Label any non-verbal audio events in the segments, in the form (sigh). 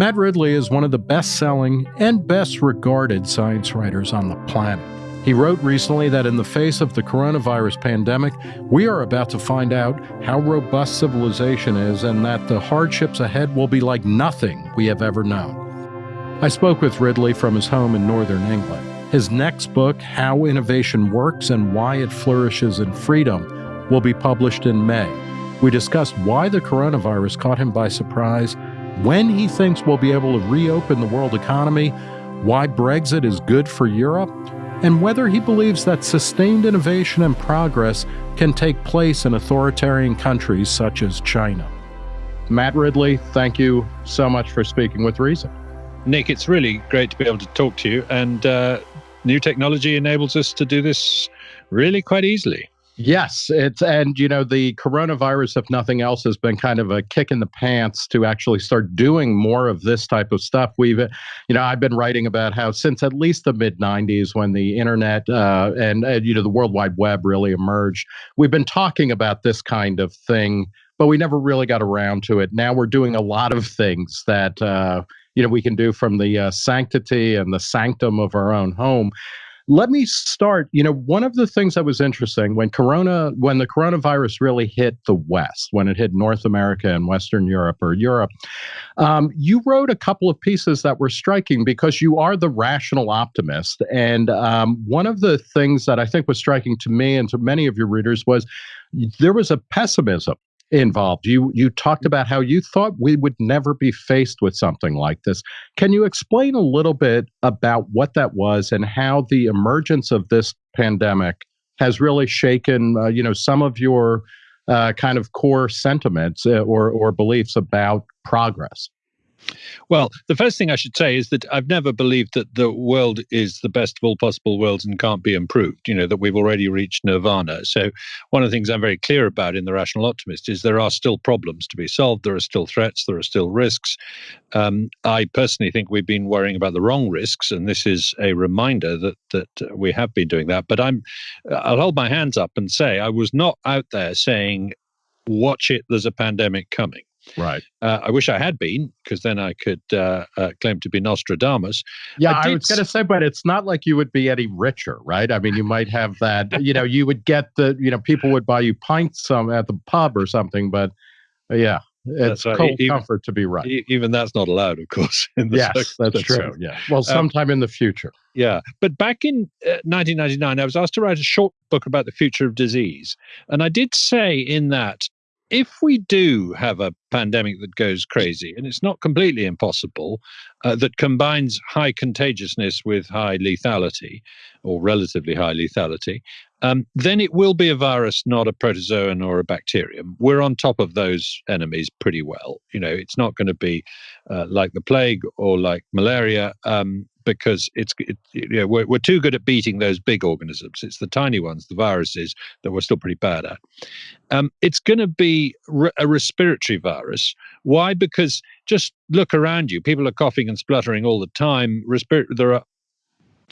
Matt Ridley is one of the best selling and best regarded science writers on the planet. He wrote recently that in the face of the coronavirus pandemic, we are about to find out how robust civilization is and that the hardships ahead will be like nothing we have ever known. I spoke with Ridley from his home in northern England. His next book, How Innovation Works and Why It Flourishes in Freedom, will be published in May. We discussed why the coronavirus caught him by surprise, when he thinks we'll be able to reopen the world economy, why Brexit is good for Europe, and whether he believes that sustained innovation and progress can take place in authoritarian countries such as China. Matt Ridley, thank you so much for speaking with Reason. Nick, it's really great to be able to talk to you, and uh, new technology enables us to do this really quite easily. Yes, it's and you know the coronavirus, if nothing else, has been kind of a kick in the pants to actually start doing more of this type of stuff. We've, you know, I've been writing about how since at least the mid '90s, when the internet uh, and, and you know the World Wide Web really emerged, we've been talking about this kind of thing, but we never really got around to it. Now we're doing a lot of things that. Uh, you know, we can do from the uh, sanctity and the sanctum of our own home let me start. You know, one of the things that was interesting when Corona, when the coronavirus really hit the West, when it hit North America and Western Europe or Europe, um, you wrote a couple of pieces that were striking because you are the rational optimist. And um, one of the things that I think was striking to me and to many of your readers was there was a pessimism involved. You you talked about how you thought we would never be faced with something like this. Can you explain a little bit about what that was and how the emergence of this pandemic has really shaken uh, you know some of your uh, kind of core sentiments uh, or or beliefs about progress? Well, the first thing I should say is that I've never believed that the world is the best of all possible worlds and can't be improved, you know, that we've already reached nirvana. So, one of the things I'm very clear about in The Rational Optimist is there are still problems to be solved. There are still threats. There are still risks. Um, I personally think we've been worrying about the wrong risks, and this is a reminder that, that we have been doing that. But I'm, I'll hold my hands up and say I was not out there saying, watch it, there's a pandemic coming. Right. Uh, I wish I had been, because then I could uh, uh, claim to be Nostradamus. Yeah, I, I was going to say, but it's not like you would be any richer, right? I mean, you might have that. you know, you would get the. You know, people would buy you pints some at the pub or something, but uh, yeah. It's that's cold even, comfort to be right. Even that's not allowed, of course. yes, that's true. Yeah. Well, um, sometime um, in the future. Yeah. But back in uh, 1999, I was asked to write a short book about the future of disease. And I did say in that if we do have a pandemic that goes crazy, and it's not completely impossible, uh, that combines high contagiousness with high lethality, or relatively high lethality, um, then it will be a virus, not a protozoan or a bacterium. We're on top of those enemies pretty well. You know, it's not going to be uh, like the plague or like malaria. Um, because it's it, you know, we're, we're too good at beating those big organisms. It's the tiny ones, the viruses, that we're still pretty bad at. Um, it's going to be re- a respiratory virus. Why? Because just look around you. People are coughing and spluttering all the time. Respir- there are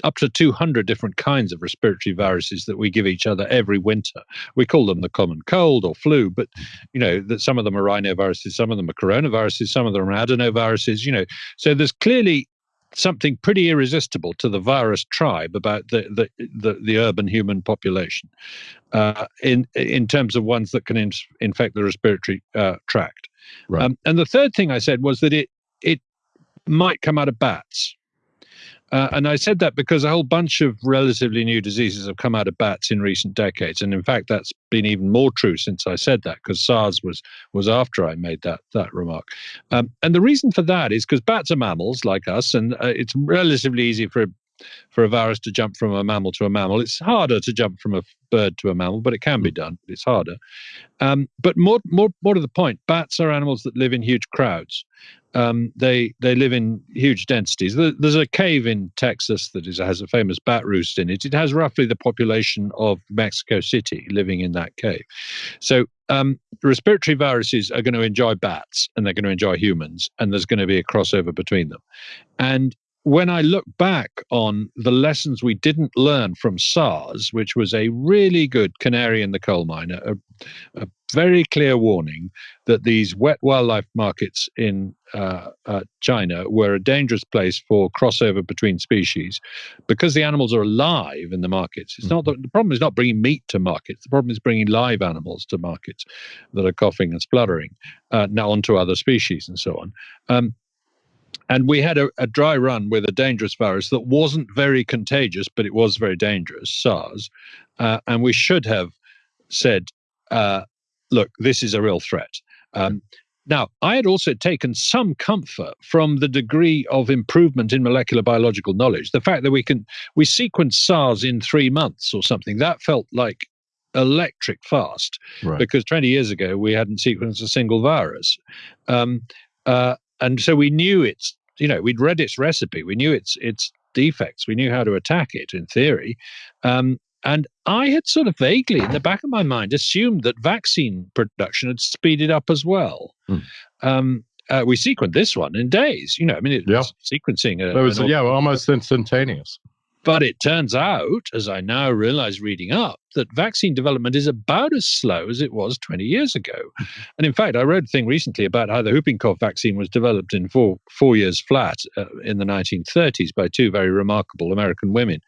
up to 200 different kinds of respiratory viruses that we give each other every winter. We call them the common cold or flu, but you know that some of them are rhinoviruses, some of them are coronaviruses, some of them are adenoviruses. You know, so there's clearly something pretty irresistible to the virus tribe about the the the, the urban human population, uh, in in terms of ones that can in, infect the respiratory uh, tract. Right. Um, and the third thing I said was that it it might come out of bats. Uh, and I said that because a whole bunch of relatively new diseases have come out of bats in recent decades, and in fact, that's been even more true since I said that because SARS was was after I made that that remark. Um, and the reason for that is because bats are mammals like us, and uh, it's relatively easy for for a virus to jump from a mammal to a mammal. It's harder to jump from a bird to a mammal, but it can be done. It's harder. Um, but more, more, more to the point, bats are animals that live in huge crowds. Um, they they live in huge densities. There's a cave in Texas that is, has a famous bat roost in it. It has roughly the population of Mexico City living in that cave. So um, respiratory viruses are going to enjoy bats and they're going to enjoy humans, and there's going to be a crossover between them. And when I look back on the lessons we didn't learn from SARS, which was a really good canary in the coal mine, a, a very clear warning that these wet wildlife markets in uh, uh, China were a dangerous place for crossover between species because the animals are alive in the markets. It's not the, the problem is not bringing meat to markets. The problem is bringing live animals to markets that are coughing and spluttering uh, now onto other species and so on. Um, and we had a, a, dry run with a dangerous virus that wasn't very contagious, but it was very dangerous, SARS. Uh, and we should have said, uh, look, this is a real threat. Um, now, I had also taken some comfort from the degree of improvement in molecular biological knowledge. The fact that we can we sequence SARS in three months or something that felt like electric fast right. because 20 years ago we hadn't sequenced a single virus. Um, uh, and so we knew its you know we'd read its recipe we knew its its defects we knew how to attack it in theory um, and i had sort of vaguely in the back of my mind assumed that vaccine production had speeded up as well mm. um, uh, we sequenced this one in days you know i mean it yeah. was sequencing a, it was yeah almost instantaneous but it turns out, as I now realize reading up, that vaccine development is about as slow as it was 20 years ago. (laughs) And in fact, I wrote a thing recently about how the whooping cough vaccine was developed in four, four years flat uh, in the 1930s by two very remarkable American women.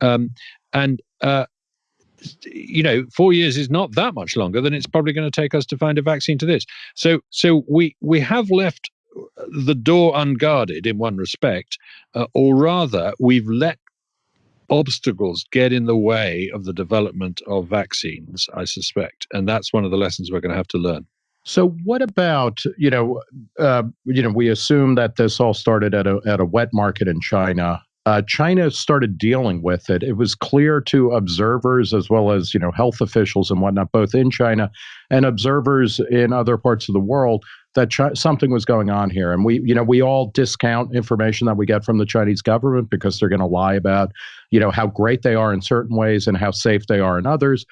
Um, and uh, you know, four years is not that much longer than it's probably going to take us to find a vaccine to this. So, so we we have left the door unguarded in one respect, uh, or rather, we've let obstacles get in the way of the development of vaccines, I suspect. And that's one of the lessons we're going to have to learn. So, what about you know, uh, you know, we assume that this all started at a at a wet market in China. Uh, China started dealing with it. It was clear to observers as well as you know health officials and whatnot, both in China and observers in other parts of the world, that something was going on here. And we, you know, we all discount information that we get from the Chinese government because they're going to lie about, you know, how great they are in certain ways and how safe they are in others.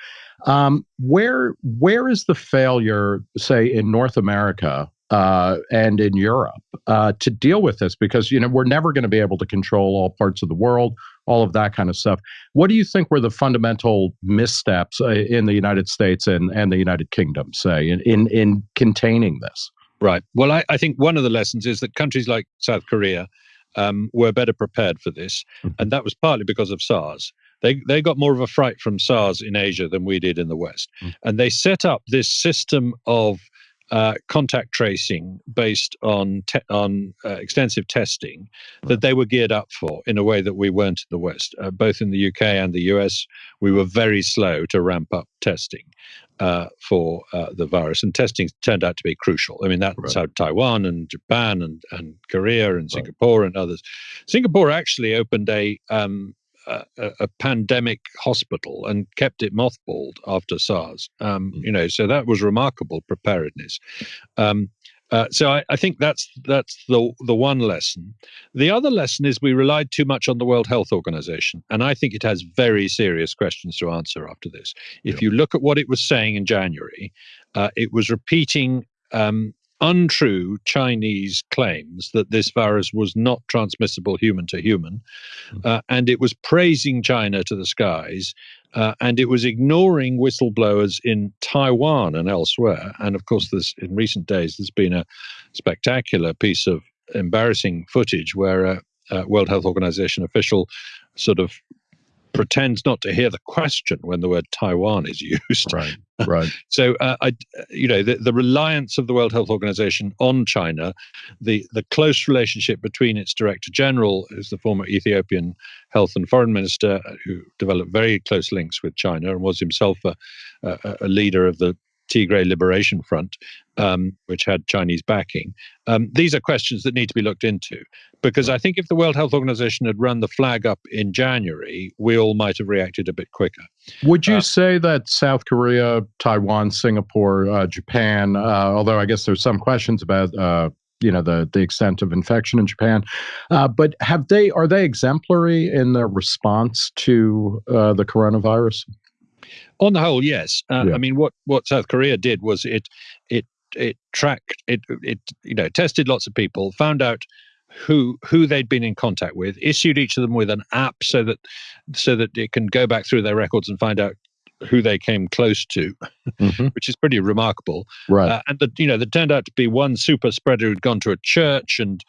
Um, where where is the failure, say, in North America uh, and in Europe uh, to deal with this? Because you know we're never going to be able to control all parts of the world, all of that kind of stuff. What do you think were the fundamental missteps uh, in the United States and, and the United Kingdom, say, in, in in containing this? Right. Well, I, I, think one of the lessons is that countries like South Korea um, were better prepared for this, mm-hmm. and that was partly because of SARS. They they got more of a fright from SARS in Asia than we did in the West, mm-hmm. and they set up this system of uh, contact tracing based on te- on uh, extensive testing that they were geared up for in a way that we weren't in the West. Uh, both in the UK and the US, we were very slow to ramp up testing uh, for uh, the virus, and testing turned out to be crucial. I mean, that's right. how Taiwan and Japan and, and Korea and Singapore right. and others. Singapore actually opened a um, a, a, pandemic hospital and kept it mothballed after SARS. Um, mm. You know, so that was remarkable preparedness. Um, uh, so I, I, think that's that's the the one lesson. The other lesson is we relied too much on the World Health Organization, and I think it has very serious questions to answer after this. If yeah. you look at what it was saying in January, uh, it was repeating um, untrue Chinese claims that this virus was not transmissible human to human. Hmm. Uh, and it was praising China to the skies. Uh, and it was ignoring whistleblowers in Taiwan and elsewhere. And of course, this, in recent days, there's been a spectacular piece of embarrassing footage where a, a World Health Organization official sort of pretends not to hear the question when the word Taiwan is used. Right, right. (laughs) so, uh, I, you know, the, the reliance of the World Health Organization on China, the the close relationship between its director general, who's the former Ethiopian health and foreign minister, uh, who developed very close links with China and was himself a, a, a leader of the Tigray Liberation Front, um, which had Chinese backing. Um, these are questions that need to be looked into because I think if the World Health Organization had run the flag up in January, we all might have reacted a bit quicker. Would you uh, say that South Korea, Taiwan, Singapore, uh, Japan, uh, although I guess there's some questions about uh, you know the the extent of infection in Japan. Uh, but have they are they exemplary in their response to uh, the coronavirus? On the whole, yes. Uh, yeah. I mean, what what South Korea did was it it it tracked it it you know tested lots of people, found out who who they'd been in contact with, issued each of them with an app so that so that it can go back through their records and find out who they came close to, mm-hmm. which is pretty remarkable. Right. Uh, and that you know, there turned out to be one super spreader who'd gone to a church and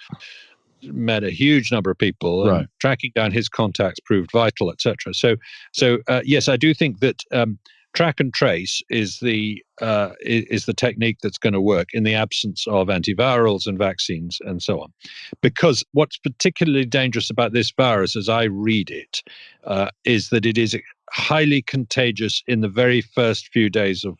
met a huge number of people. Right. tracking down his contacts proved vital, etc. So, so uh, yes, I do think that. Um, track and trace is the uh, is the technique that's going to work in the absence of antivirals and vaccines and so on. Because what's particularly dangerous about this virus, as I read it, uh, is that it is highly contagious in the very first few days of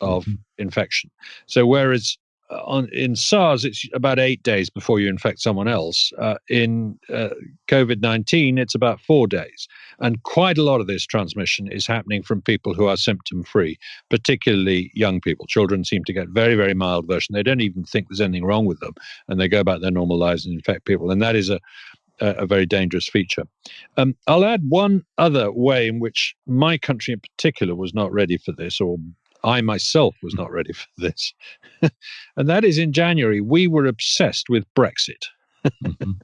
of mm-hmm. infection. So whereas on in SARS, it's about eight days before you infect someone else. Uh, in uh, COVID 19, it's about four days. And quite a lot of this transmission is happening from people who are symptom free, particularly young people. Children seem to get very, very mild version. They don't even think there's anything wrong with them, and they go about their normal lives and infect people. And that is a a, very dangerous feature. Um, I'll add one other way in which my country in particular was not ready for this, or I myself was not ready for this. (laughs) and that is in January, we were obsessed with Brexit. mm-hmm. (laughs)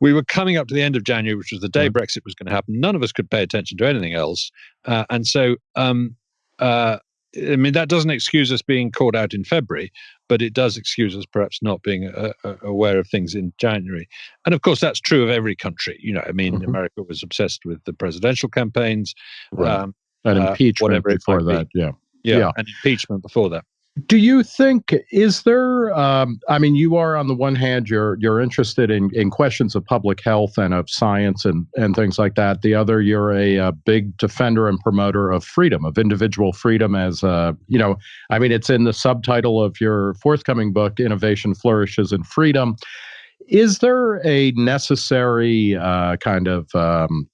We were coming up to the end of January, which was the day Brexit was going to happen. None of us could pay attention to anything else. Uh, and so, um, uh, I mean, that doesn't excuse us being caught out in February, but it does excuse us perhaps not being uh, uh aware of things in January. And of course, that's true of every country. You know, I mean, mm-hmm. America was obsessed with the presidential campaigns. Right. Um, and uh, impeachment before that. Be. Yeah yeah, yeah. and impeachment before that. Do you think is there? Um, I mean, you are on the one hand you're you're interested in in questions of public health and of science and and things like that. The other, you're a, a big defender and promoter of freedom, of individual freedom. As uh, you know, I mean, it's in the subtitle of your forthcoming book, "Innovation Flourishes in Freedom." Is there a necessary uh, kind of um,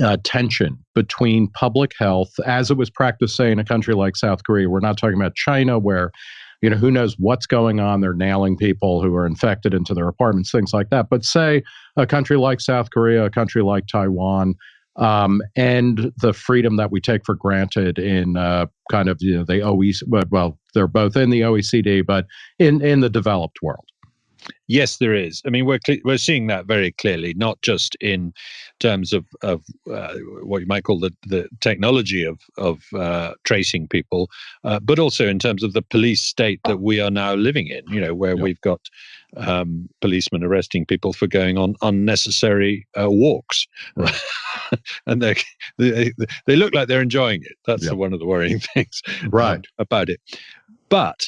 uh, tension between public health as it was practiced, say, in a country like South Korea. We're not talking about China, where you know who knows what's going on. They're nailing people who are infected into their apartments, things like that. But say a country like South Korea, a country like Taiwan. Um, and the freedom that we take for granted in uh, kind of you know the OECD, well, they're both in the OECD, but in in the developed world. Yes, there is. I mean, we're we're seeing that very clearly, not just in terms of of uh, what you might call the, the technology of of uh, tracing people, uh, but also in terms of the police state that we are now living in. You know, where we've got um, policemen arresting people for going on unnecessary uh, walks, right. (laughs) and they, they they look like they're enjoying it. That's one of the worrying (laughs) things, right, um, about it. But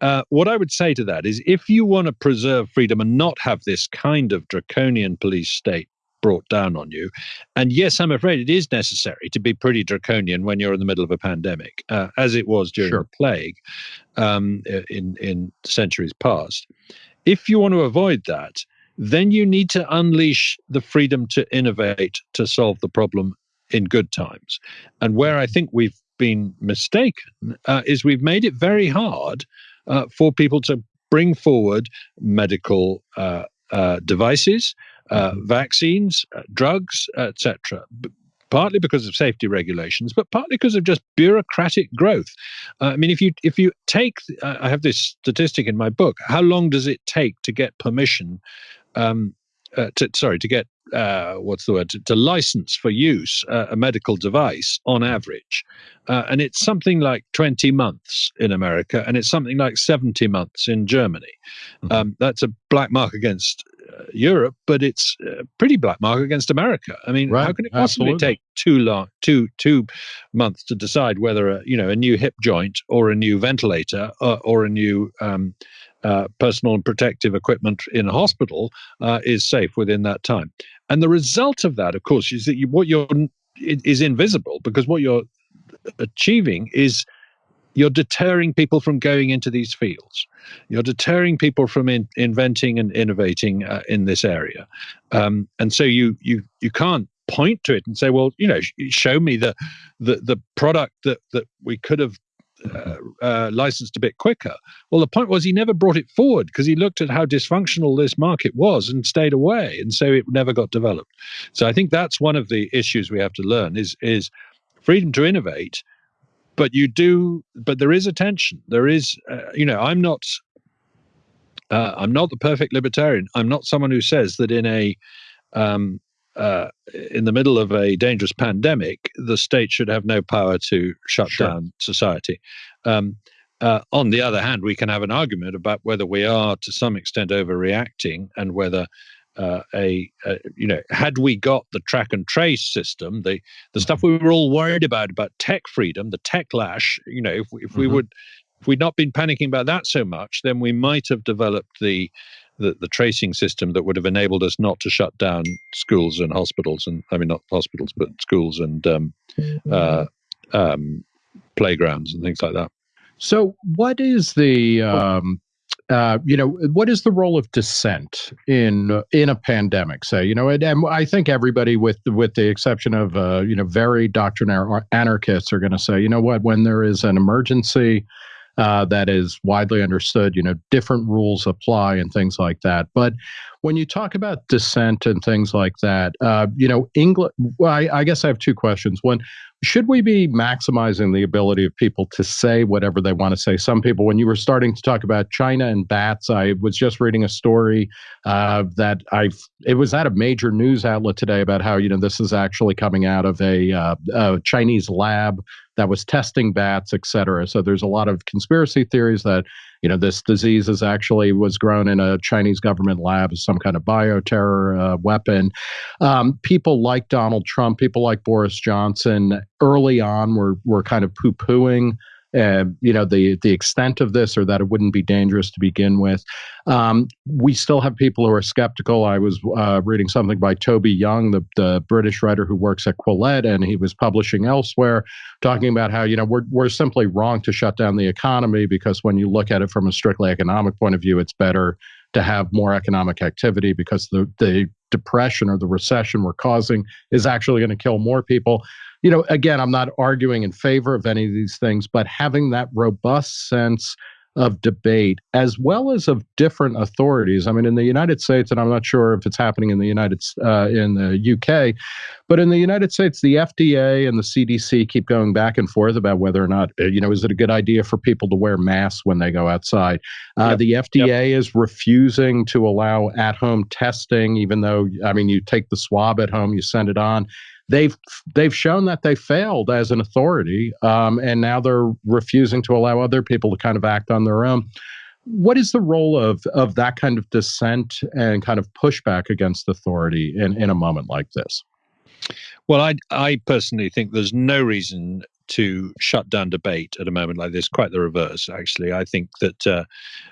uh, what I would say to that is if you want to preserve freedom and not have this kind of draconian police state brought down on you, and yes, I'm afraid it is necessary to be pretty draconian when you're in the middle of a pandemic, uh, as it was during sure. the plague um, in, in centuries past. If you want to avoid that, then you need to unleash the freedom to innovate to solve the problem in good times. And where I think we've been mistaken uh, is we've made it very hard uh, for people to bring forward medical uh, uh, devices, uh, mm-hmm. vaccines, uh, drugs, etc. Partly because of safety regulations, but partly because of just bureaucratic growth. I mean, if you if you take, I have this statistic in my book. How long does it take to get permission um, uh, to, sorry, to get uh, what's the word to, to license for use uh, a medical device on average, uh, and it's something like twenty months in America, and it's something like seventy months in Germany. Mm-hmm. Um, that's a black mark against uh, Europe, but it's a pretty black mark against America. I mean, right. how can it possibly Absolutely. take too long, two two months to decide whether a you know a new hip joint or a new ventilator or, uh, or a new um, uh, personal and protective equipment in a hospital uh, is safe within that time. And the result of that, of course, is that you, what you're is invisible because what you're achieving is you're deterring people from going into these fields. You're deterring people from in, inventing and innovating uh, in this area, um, and so you you you can't point to it and say, well, you know, show me the the the product that that we could have uh, uh, licensed a bit quicker. Well, the point was he never brought it forward because he looked at how dysfunctional this market was and stayed away, and so it never got developed. So I think that's one of the issues we have to learn is is freedom to innovate, but you do, but there is a tension. There is, uh, you know, I'm not. Uh, I'm not the perfect libertarian. I'm not someone who says that in a um, uh, in the middle of a dangerous pandemic, the state should have no power to shut sure. down society. Um, uh, on the other hand, we can have an argument about whether we are to some extent overreacting and whether uh, a, a, you know had we got the track and trace system the the stuff mm-hmm. we were all worried about about tech freedom the tech lash you know if, if we mm-hmm. would if we'd not been panicking about that so much then we might have developed the, the the tracing system that would have enabled us not to shut down schools and hospitals and i mean not hospitals but schools and um, mm-hmm. uh, um, playgrounds and things like that so, what is the um, uh, you know what is the role of dissent in in a pandemic? Say, you know, and, and I think everybody, with with the exception of uh, you know very doctrinaire anarchists, are going to say, you know what, when there is an emergency. Uh, that is widely understood, you know, different rules apply and things like that. But when you talk about dissent and things like that, uh, you know, England. Well, I, I, guess I have two questions. One, should we be maximizing the ability of people to say whatever they want to say? Some people, when you were starting to talk about China and bats, I was just reading a story uh, that I it was at a major news outlet today about how you know this is actually coming out of a, uh, a Chinese lab that was testing bats, et cetera. So there's a lot of conspiracy theories that you know this disease is actually was grown in a Chinese government lab as some kind of bioterror uh, weapon. Um, people like Donald Trump, people like Boris Johnson, early on were were kind of poo pooing uh, you know the the extent of this or that it wouldn't be dangerous to begin with. Um, we still have people who are skeptical. I was uh, reading something by Toby Young, the, the British writer who works at Quillette, and he was publishing elsewhere, talking about how you know we're we're simply wrong to shut down the economy because when you look at it from a strictly economic point of view, it's better to have more economic activity because the the depression or the recession we're causing is actually going to kill more people you know, again, I'm not arguing in favor of any of these things, but having that robust sense of debate as well as of different authorities. I mean, in the United States, and I'm not sure if it's happening in the United uh, in the UK, but in the United States, the FDA and the CDC keep going back and forth about whether or not uh, you know is it a good idea for people to wear masks when they go outside. Uh, yep. The FDA yep. is refusing to allow at-home testing, even though I mean, you take the swab at home, you send it on they've they've shown that they failed as an authority, um, and now they're refusing to allow other people to kind of act on their own. What is the role of of that kind of dissent and kind of pushback against authority in, in a moment like this? Well, I I personally think there's no reason to shut down debate at a moment like this. Quite the reverse, actually. I think that uh,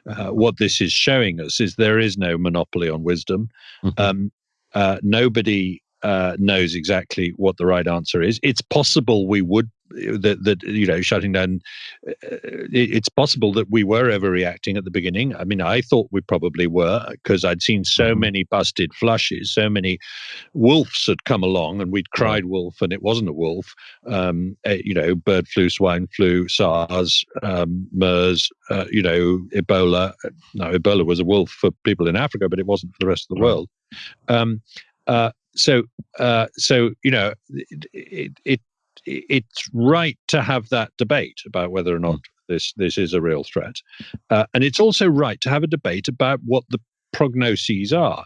uh, what this is showing us is there is no monopoly on wisdom. Mm-hmm. Um, uh, nobody uh, knows exactly what the right answer is. It's possible we would that that you know shutting down. Uh, it's possible that we were overreacting at the beginning. I mean, I thought we probably were because I'd seen so mm-hmm. many busted flushes, so many wolves had come along, and we'd cried wolf, and it wasn't a wolf. Um, uh, you know, bird flu, swine flu, SARS, um, MERS. Uh, you know, Ebola. No, Ebola was a wolf for people in Africa, but it wasn't for the rest of the world. Um, uh, so uh, so you know it, it, it, it's right to have that debate about whether or not mm. this this is a real threat, uh, and it's also right to have a debate about what the prognoses are,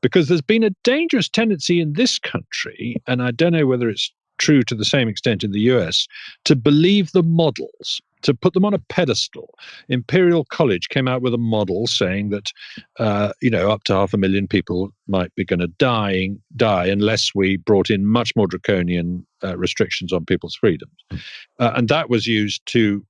because there's been a dangerous tendency in this country, and I don't know whether it's true to the same extent in the US, to believe the models to put them on a pedestal. Imperial College came out with a model saying that, uh, you know, up to half a million people might be going to die, die unless we brought in much more draconian uh, restrictions on people's freedoms. Hmm. Uh, and that was used to,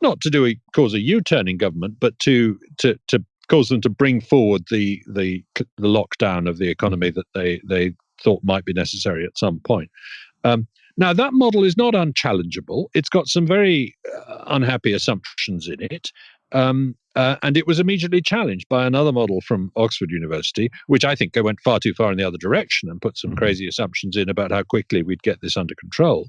not to do a, cause a U-turn in government, but to, to, to cause them to bring forward the, the, the lockdown of the economy that they, they thought might be necessary at some point. Um, now, that model is not unchallengeable. It's got some very uh, unhappy assumptions in it. Um, uh, and it was immediately challenged by another model from Oxford University, which I think went far too far in the other direction and put some mm-hmm. crazy assumptions in about how quickly we'd get this under control.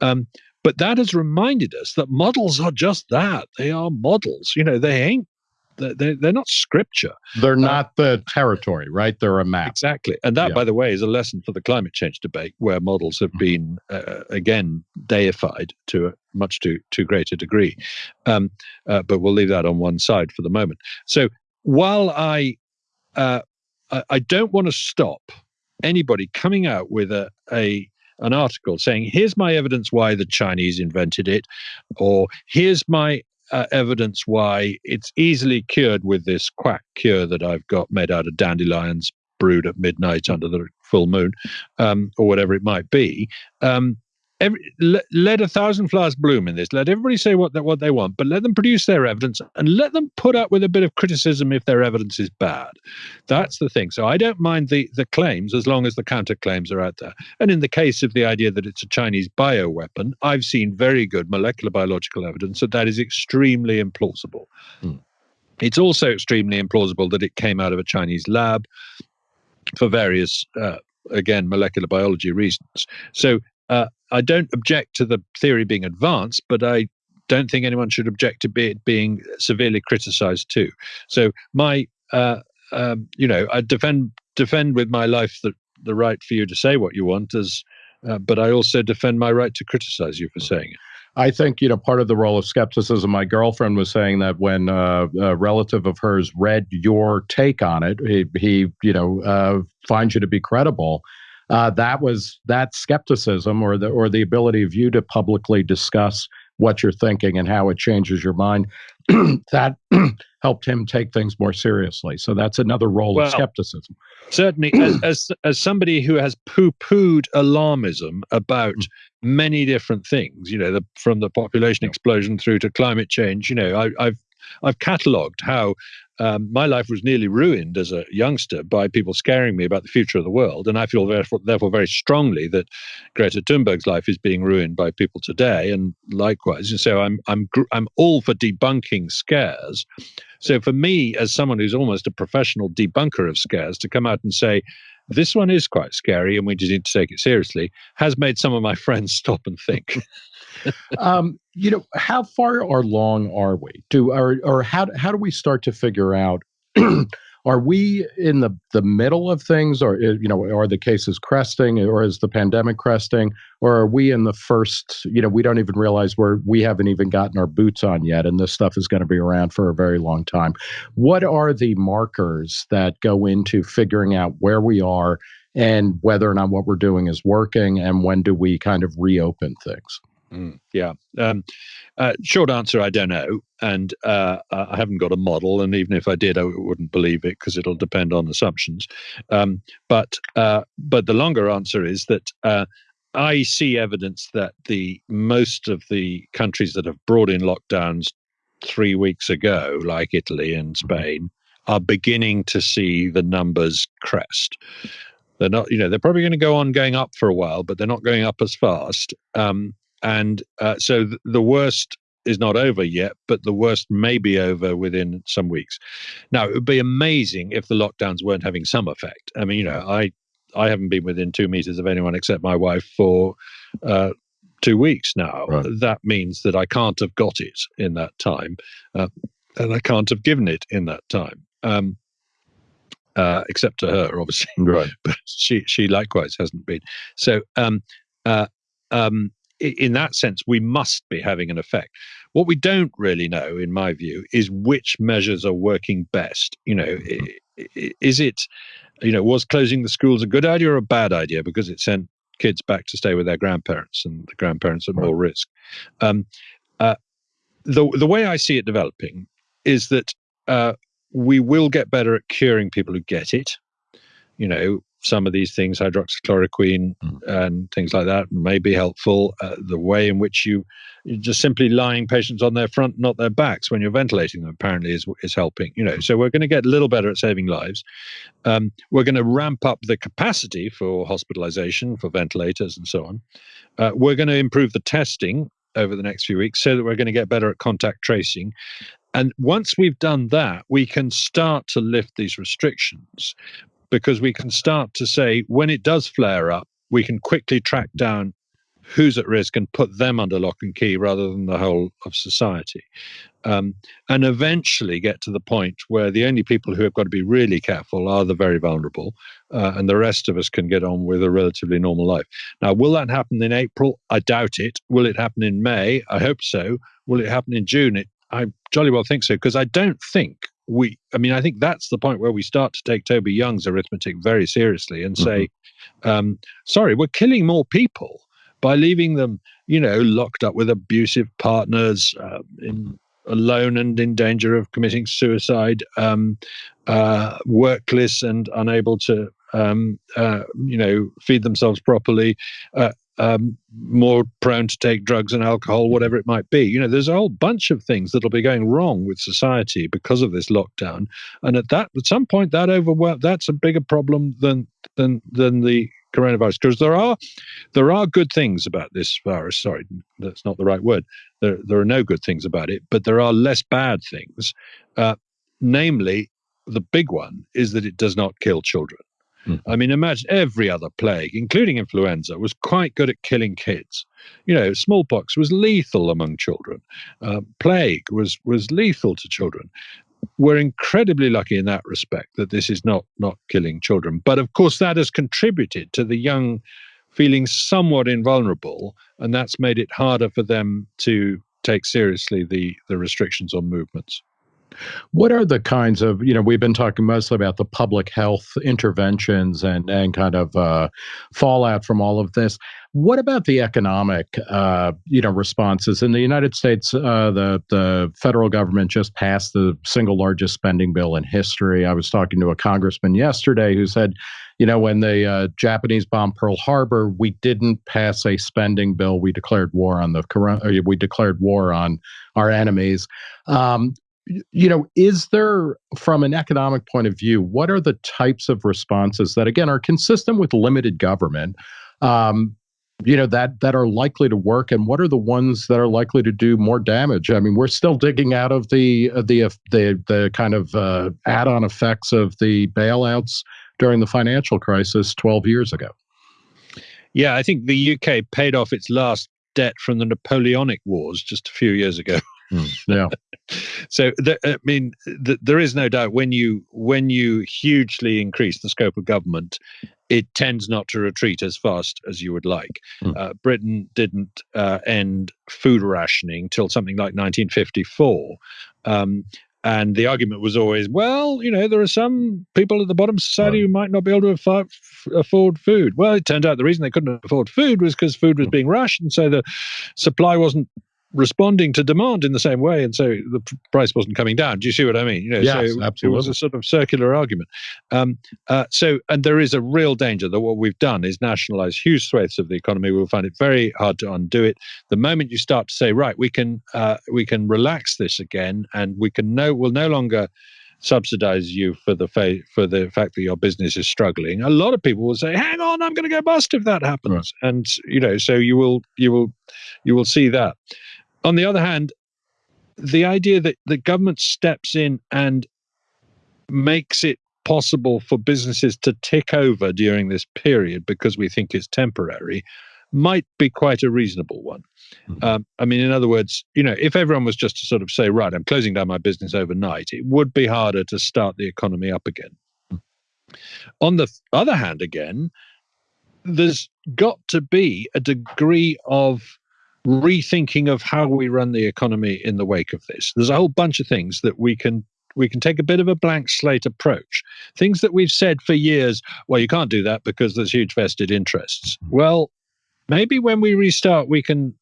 Um, but that has reminded us that models are just that. They are models. You know, they ain't they're, they're not scripture. They're uh, not the territory, right? They're a map. Exactly. And that, yeah. by the way, is a lesson for the climate change debate, where models have mm-hmm. been, uh, again, deified to a much too, too great a degree. Um, uh, but we'll leave that on one side for the moment. So while I, uh, I, I don't want to stop anybody coming out with a, a an article saying, here's my evidence why the Chinese invented it, or here's my uh, evidence why it's easily cured with this quack cure that I've got made out of dandelions brewed at midnight under the full moon, um, or whatever it might be. Um, every, let, let, a thousand flowers bloom in this. Let everybody say what they, what they want, but let them produce their evidence and let them put up with a bit of criticism if their evidence is bad. That's the thing. So I don't mind the the claims as long as the counterclaims are out there. And in the case of the idea that it's a Chinese bioweapon, I've seen very good molecular biological evidence that that is extremely implausible. Hmm. It's also extremely implausible that it came out of a Chinese lab for various uh, again molecular biology reasons. So uh, I don't object to the theory being advanced, but I don't think anyone should object to it being severely criticized too. So my, uh, um, you know, I defend defend with my life the the right for you to say what you want, as, uh, but I also defend my right to criticize you for saying it. I think you know part of the role of skepticism. My girlfriend was saying that when uh, a relative of hers read your take on it, he, he you know uh, finds you to be credible uh, that was that skepticism or the or the ability of you to publicly discuss what you're thinking and how it changes your mind (clears throat) that (clears throat) helped him take things more seriously. So that's another role well, of skepticism. certainly as, (clears throat) as as somebody who has poo-pooed alarmism about many different things you know the, from the population explosion through to climate change you know I, i've I've catalogued how um, my life was nearly ruined as a youngster by people scaring me about the future of the world. And I feel therefore, very strongly that Greta Thunberg's life is being ruined by people today. And likewise, and so I'm I'm I'm all for debunking scares. So for me, as someone who's almost a professional debunker of scares, to come out and say this one is quite scary and we just need to take it seriously has made some of my (laughs) friends stop and think. Um, you know, how far or long are we? Do or or how how do we start to figure out? (clears throat) are we in the the middle of things, or uh, you know, are the cases cresting, or is the pandemic cresting, or are we in the first? You know, we don't even realize where we haven't even gotten our boots on yet, and this stuff is going to be around for a very long time. What are the markers that go into figuring out where we are and whether or not what we're doing is working, and when do we kind of reopen things? Mm, yeah. Um, uh, short answer, I don't know. And uh, I haven't got a model. And even if I did, I wouldn't believe it because it'll depend on assumptions. Um, but, uh, but the longer answer is that uh, I see evidence that the most of the countries that have brought in lockdowns three weeks ago, like Italy and mm-hmm. Spain, are beginning to see the numbers crest. They're not, you know, they're probably going to go on going up for a while, but they're not going up as fast. Um, and uh, so th- the worst is not over yet, but the worst may be over within some weeks. Now, it would be amazing if the lockdowns weren't having some effect. I mean, you know, I I haven't been within two meters of anyone except my wife for uh, two weeks now. Right. That means that I can't have got it in that time, uh, and I can't have given it in that time. Um, uh, except to her, obviously, right? (laughs) But she she likewise hasn't been. So um, uh, um, in that sense, we must be having an effect. What we don't really know, in my view, is which measures are working best. You know, mm-hmm. is it, you know, was closing the schools a good idea or a bad idea because it sent kids back to stay with their grandparents and the grandparents at more risk? Um, uh, the the way I see it developing is that uh, we will get better at curing people who get it. You know, some of these things, hydroxychloroquine mm. and things like that, may be helpful. Uh, the way in which you just simply lying patients on their front, not their backs, when you're ventilating them, apparently is is helping. You know, so we're going to get a little better at saving lives. Um, we're going to ramp up the capacity for hospitalization, for ventilators, and so on. Uh, we're going to improve the testing over the next few weeks so that we're going to get better at contact tracing. And once we've done that, we can start to lift these restrictions because we can start to say when it does flare up, we can quickly track down who's at risk and put them under lock and key rather than the whole of society. Um, and eventually get to the point where the only people who have got to be really careful are the very vulnerable, uh, and the rest of us can get on with a relatively normal life. Now, will that happen in April? I doubt it. Will it happen in May? I hope so. Will it happen in June? It, I jolly well think so, because I don't think we, I mean, I think that's the point where we start to take Toby Young's arithmetic very seriously and say, mm-hmm. um, sorry, we're killing more people by leaving them, you know, locked up with abusive partners, uh, in, alone and in danger of committing suicide, um, uh, workless and unable to, um, uh, you know, feed themselves properly, uh, um, more prone to take drugs and alcohol, whatever it might be. You know, there's a whole bunch of things that'll be going wrong with society because of this lockdown. And at that, at some point, that overwhelm that's a bigger problem than than than the coronavirus because there are there are good things about this virus. Sorry, that's not the right word. There there are no good things about it, but there are less bad things. Uh, namely, the big one is that it does not kill children. Mm. I mean, imagine every other plague, including influenza, was quite good at killing kids. You know, smallpox was lethal among children. Uh, plague was was lethal to children. We're incredibly lucky in that respect that this is not not killing children. But of course, that has contributed to the young feeling somewhat invulnerable, and that's made it harder for them to take seriously the the restrictions on movements. What are the kinds of, you know, we've been talking mostly about the public health interventions and, and kind of uh, fallout from all of this. What about the economic, uh, you know, responses in the United States? Uh, the the federal government just passed the single largest spending bill in history. I was talking to a congressman yesterday who said, you know, when the uh, Japanese bombed Pearl Harbor, we didn't pass a spending bill. We declared war on the. We declared war on our enemies. Um, you know, is there, from an economic point of view, what are the types of responses that, again, are consistent with limited government? Um, you know that that are likely to work? And what are the ones that are likely to do more damage? I mean we're still digging out of the uh, the uh, the the kind of uh, add-on effects of the bailouts during the financial crisis 12 years ago. Yeah i think the uk paid off its last debt from the napoleonic wars just a few years ago (laughs) Mm, (laughs) yeah. so I mean, there is no doubt when you when you hugely increase the scope of government, it tends not to retreat as fast as you would like. Mm. Uh, Britain didn't uh, end food rationing till something like 1954. Um, and the argument was always, well, you know, there are some people at the bottom of society right. who might not be able to afford, afford food. Well, it turned out the reason they couldn't afford food was because food was hmm. being rationed, so the supply wasn't responding to demand in the same way, and so the price wasn't coming down. Do you see what I mean? You know, yes, so absolutely. It was a sort of circular argument. Um, uh, so, and there is a real danger that what we've done is nationalize huge swathes of the economy. We'll find it very hard to undo it. The moment you start to say, right, we can uh, we can relax this again, and we can no, we'll no longer subsidize you for the fa- for the fact that your business is struggling a lot of people will say hang on i'm going to go bust if that happens right. and you know so you will you will you will see that on the other hand, the idea that the government steps in and makes it possible for businesses to tick over during this period because we think it's temporary might be quite a reasonable one. Mm-hmm. Um, I mean, in other words, you know, if everyone was just to sort of say, right, I'm closing down my business overnight, it would be harder to start the economy up again. Mm-hmm. On the other hand, again, there's got to be a degree of rethinking of how we run the economy in the wake of this. There's a whole bunch of things that we can we can take a bit of a blank slate approach. Things that we've said for years, well, you can't do that because there's huge vested interests. Well, maybe when we restart, we can.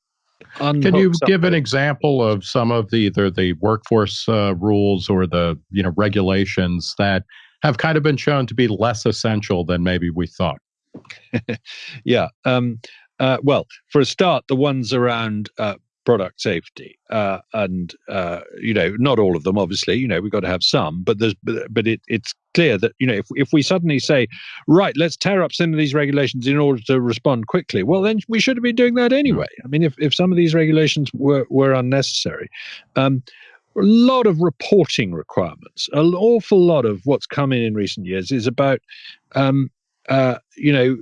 Can you something. give an example of some of the either the workforce uh, rules or the you know regulations that have kind of been shown to be less essential than maybe we thought? (laughs) yeah. Um, uh, well, for a start, the ones around uh, product safety, uh, and uh, you know, not all of them, obviously. You know, we've got to have some, but there's, but, but it, it's clear that you know, if if we suddenly say, right, let's tear up some of these regulations in order to respond quickly, well, then we should have been doing that anyway. I mean, if if some of these regulations were were unnecessary. Um, a lot of reporting requirements. An awful lot of what's come in in recent years is about um, uh, you know,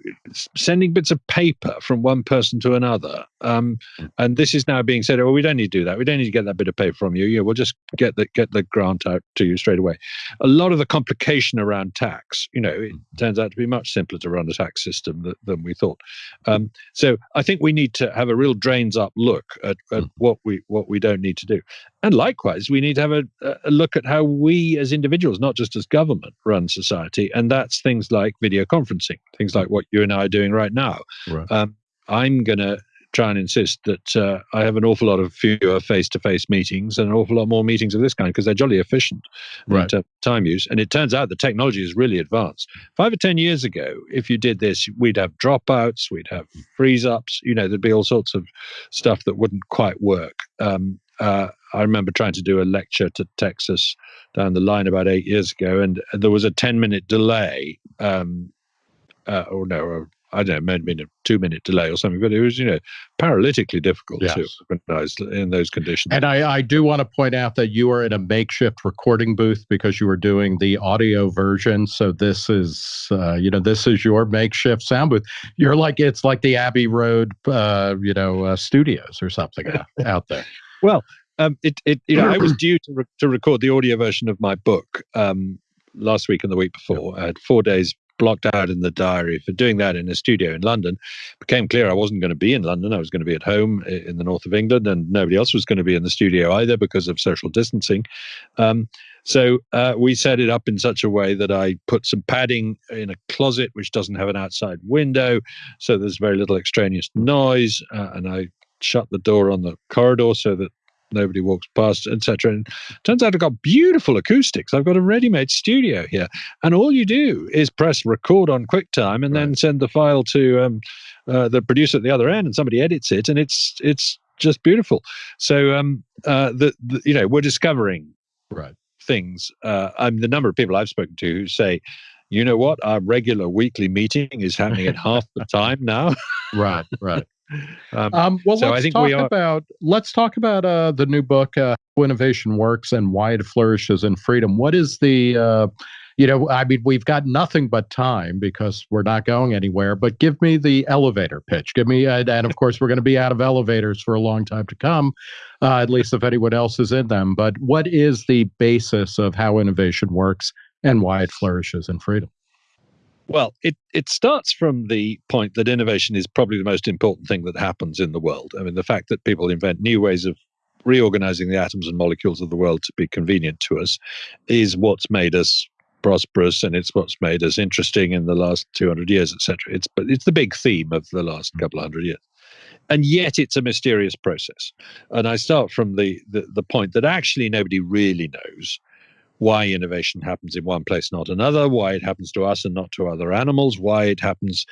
sending bits of paper from one person to another. Um, hmm. and this is now being said, oh, we don't need to do that. We don't need to get that bit of paper from you. Yeah, we'll just get the get the grant out to you straight away. A lot of the complication around tax, you know, it hmm. turns out to be much simpler to run a tax system than, than we thought. Um, so I think we need to have a real drains up look at, at mm. what we what we don't need to do. And likewise, we need to have a, a, look at how we as individuals, not just as government, run society. And that's things like video conferencing, things like what you and I are doing right now. Right. Um, I'm going to try and insist that uh, I have an awful lot of fewer face-to-face meetings and an awful lot more meetings of this kind because they're jolly efficient right. in time use. And it turns out the technology is really advanced. Five or ten years ago, if you did this, we'd have dropouts, we'd have freeze-ups. You know, there'd be all sorts of stuff that wouldn't quite work. Um, uh, I remember trying to do a lecture to Texas down the line about eight years ago, and there was a ten-minute delay. Um, uh, or no, I don't know, maybe a two minute delay or something, but it was, you know, paralytically difficult yes. to organize in those conditions. And I, I do want to point out that you are in a makeshift recording booth because you were doing the audio version. So this is, uh, you know, this is your makeshift sound booth. You're like, it's like the Abbey Road, uh, you know, uh, studios or something out there. Well, um, it, it, you know, I was (clears throat) due to, re- to record the audio version of my book um, last week and the week before. I had four days blocked out in the diary for doing that in a studio in London. It became clear I wasn't going to be in London. I was going to be at home in the north of England, and nobody else was going to be in the studio either because of social distancing. Um, so uh, we set it up in such a way that I put some padding in a closet which doesn't have an outside window, so there's very little extraneous noise, uh, and I shut the door on the corridor so that nobody walks past, etc. And turns out I've got beautiful acoustics. I've got a ready-made studio here, and all you do is press record on QuickTime and right. then send the file to um, uh, the producer at the other end, and somebody edits it, and it's it's just beautiful. So um, uh, the, the you know we're discovering right things. Uh, I'm the number of people I've spoken to who say you know what? Our regular weekly meeting is happening at (laughs) half the time now. right, right. Um, um, well, so let's I think talk we are... about let's talk about uh, the new book, uh, "How Innovation Works and Why It Flourishes in Freedom." What is the uh, you know, I mean, we've got nothing but time because we're not going anywhere. But give me the elevator pitch. Give me, and of course, we're going to be out of elevators for a long time to come, uh, at least if anyone else is in them. But what is the basis of how innovation works and why it flourishes in freedom? Well, it, it starts from the point that innovation is probably the most important thing that happens in the world. I mean, the fact that people invent new ways of reorganizing the atoms and molecules of the world to be convenient to us is what's made us prosperous and it's what's made us interesting in the last 200 years, etc. It's, but it's the big theme of the last mm. couple of hundred years. And yet it's a mysterious process. And I start from the, the, the point that actually nobody really knows why innovation happens in one place, not another, why it happens to us and not to other animals, why it happens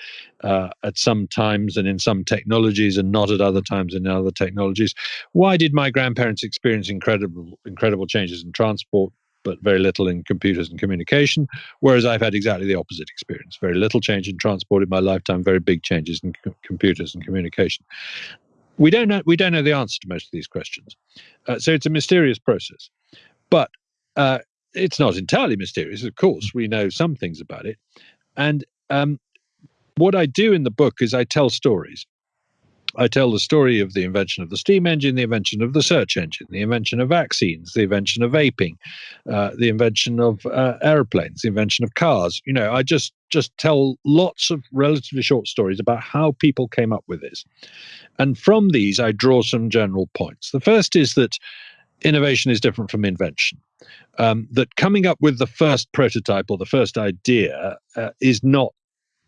uh, at some times and in some technologies and not at other times in other technologies. Why did my grandparents experience incredible, incredible changes in transport? But very little in computers and communication, whereas I've had exactly the opposite experience. Very little change in transport in my lifetime, very big changes in co- computers and communication we don't know we don't know the answer to most of these questions uh, so it's a mysterious process but uh, it's not entirely mysterious. Of course, we know some things about it. And um, what I do in the book is I tell stories. I tell the story of the invention of the steam engine, the invention of the search engine, the invention of vaccines, the invention of vaping, uh, the invention of uh, airplanes, the invention of cars. You know, I just just tell lots of relatively short stories about how people came up with this, and from these I draw some general points. The first is that innovation is different from invention. Um, that coming up with the first prototype or the first idea uh, is not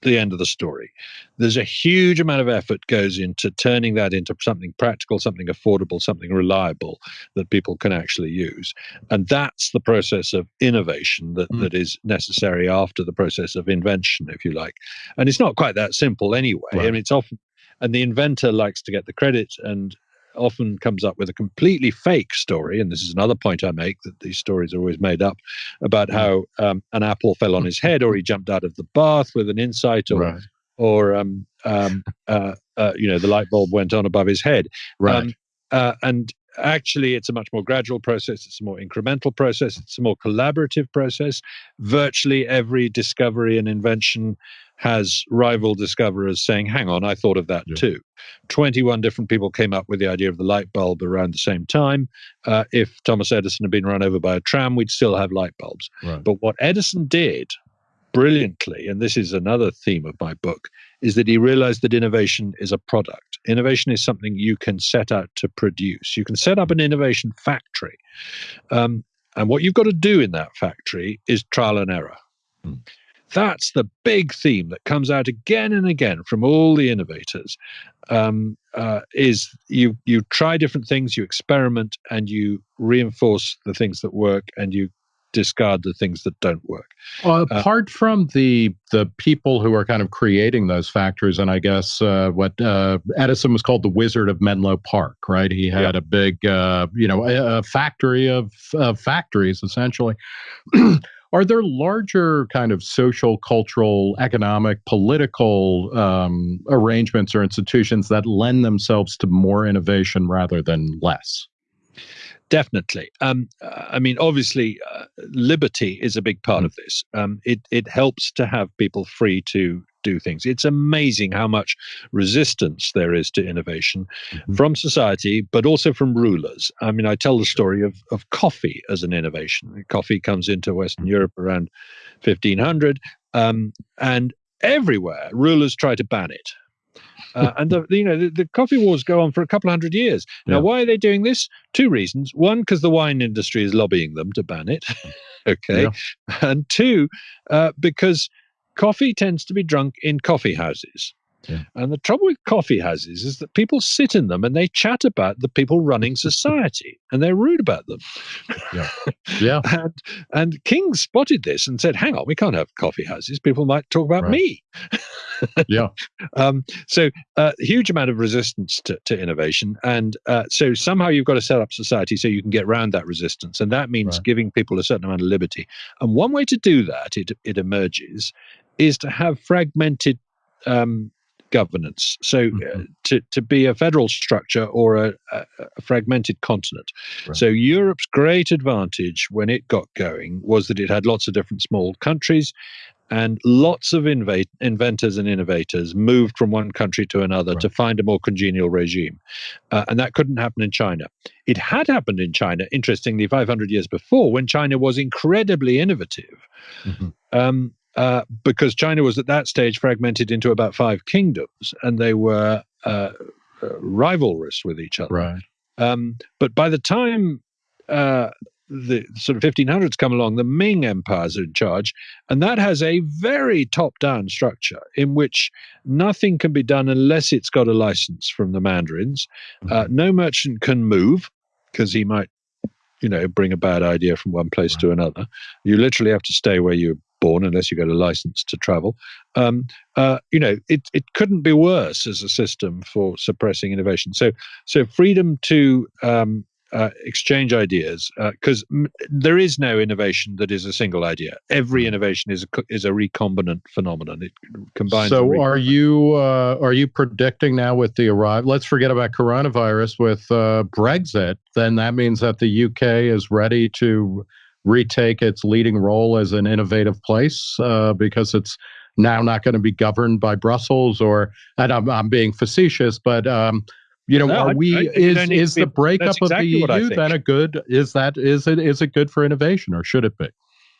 the end of the story. There's a huge amount of effort goes into turning that into something practical, something affordable, something reliable that people can actually use. And that's the process of innovation that, mm. that is necessary after the process of invention, if you like. And it's not quite that simple anyway. Right. I mean, it's often and the inventor likes to get the credit and often comes up with a completely fake story, and this is another point I make that these stories are always made up about mm. how um, an apple fell on his head, or he jumped out of the bath with an insight, or right. or um, um, uh, uh, you know the light bulb went on above his head, right? Um, uh, and actually it's a much more gradual process it's a more incremental process it's a more collaborative process virtually every discovery and invention has rival discoverers saying, hang on, I thought of that yeah. too. 21 different people came up with the idea of the light bulb around the same time. Uh, if Thomas Edison had been run over by a tram, we'd still have light bulbs. Right. But what Edison did brilliantly, and this is another theme of my book, is that he realized that innovation is a product. Innovation is something you can set out to produce. You can set up an innovation factory. Um, and what you've got to do in that factory is trial and error. Mm. That's the big theme that comes out again and again from all the innovators. Um, uh, is you you try different things, you experiment, and you reinforce the things that work, and you discard the things that don't work. Well, uh, apart uh, from the the people who are kind of creating those factories, and I guess uh, what uh, Edison was called the Wizard of Menlo Park, right? He had yeah. a big, uh, you know, a, a factory of, of factories essentially. (clears throat) are there larger kind of social, cultural, economic, political um, arrangements or institutions that lend themselves to more innovation rather than less? Definitely. Um, I mean, obviously, uh, liberty is a big part mm. of this. Um, it it helps to have people free to do things. It's amazing how much resistance there is to innovation mm-hmm. from society, but also from rulers. I mean, I tell the story of, of coffee as an innovation. Coffee comes into Western mm-hmm. Europe around 1500, um, and everywhere rulers try to ban it. Uh, (laughs) and the, you know the, the, coffee wars go on for a couple of hundred years. Now, yeah. why are they doing this? Two reasons. One, because the wine industry is lobbying them to ban it. (laughs) okay, yeah. and two, uh, because coffee tends to be drunk in coffee houses. Yeah. And the trouble with coffee houses is that people sit in them and they chat about the people running society (laughs) and they're rude about them. Yeah. Yeah. (laughs) and, and King spotted this and said, hang on, we can't have coffee houses. People might talk about right. me. (laughs) yeah. Um, so a uh, huge amount of resistance to, to innovation. And uh, so somehow you've got to set up society so you can get around that resistance. And that means right. giving people a certain amount of liberty. And one way to do that, it, it emerges, is to have fragmented um, governance. So uh, mm-hmm. to, to be a federal structure or a, a, a fragmented continent. Right. So Europe's great advantage when it got going was that it had lots of different small countries and lots of inv- inventors and innovators moved from one country to another right. to find a more congenial regime. Uh, and that couldn't happen in China. It had happened in China, interestingly, 500 years before, when China was incredibly innovative. Mm-hmm. Um, uh, because China was at that stage fragmented into about five kingdoms, and they were uh, uh rivalrous with each other. Right. Um, but by the time uh, the sort of 1500s come along, the Ming empires are in charge, and that has a very top-down structure in which nothing can be done unless it's got a license from the mandarins. Uh, mm-hmm. no merchant can move because he might you know bring a bad idea from one place right. to another you literally have to stay where you born unless you get a license to travel. Um, uh, you know, it, it couldn't be worse as a system for suppressing innovation. So, so freedom to um, uh, exchange ideas because uh, m- there is no innovation that is a single idea. Every hmm. innovation is a, is a recombinant phenomenon. It combines. So, are you uh, are you predicting now with the arrival? Let's forget about coronavirus with uh, Brexit. Then that means that the UK is ready to retake its leading role as an innovative place uh, because it's now not going to be governed by Brussels or and I'm, I'm being facetious, but um, you know, no, are we I, is is the breakup exactly of the EU then a good is that is it is it good for innovation or should it be?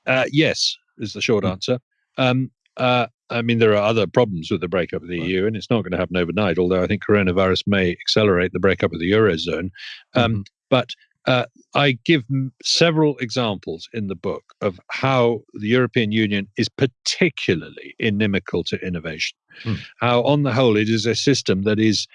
Uh, yes, is the short hmm. answer. Um, uh, I mean, there are other problems with the breakup of the right. EU, and it's not going to happen overnight. Although I think coronavirus may accelerate the breakup of the eurozone. Um, mm-hmm. But uh, I give several examples in the book of how the European Union is particularly inimical to innovation. Hmm. How, on the whole, it is a system that is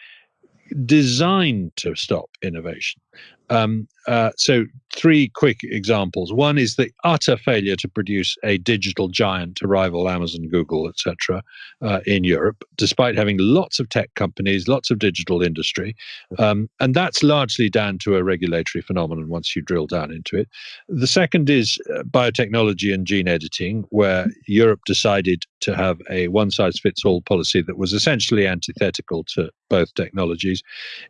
designed to stop innovation. Um, uh, so, three quick examples. One is the utter failure to produce a digital giant to rival Amazon, Google, etc., uh, in Europe, despite having lots of tech companies, lots of digital industry, um, and that's largely down to a regulatory phenomenon. Once you drill down into it, the second is uh, biotechnology and gene editing, where Europe decided to have a one-size-fits-all policy that was essentially antithetical to both technologies.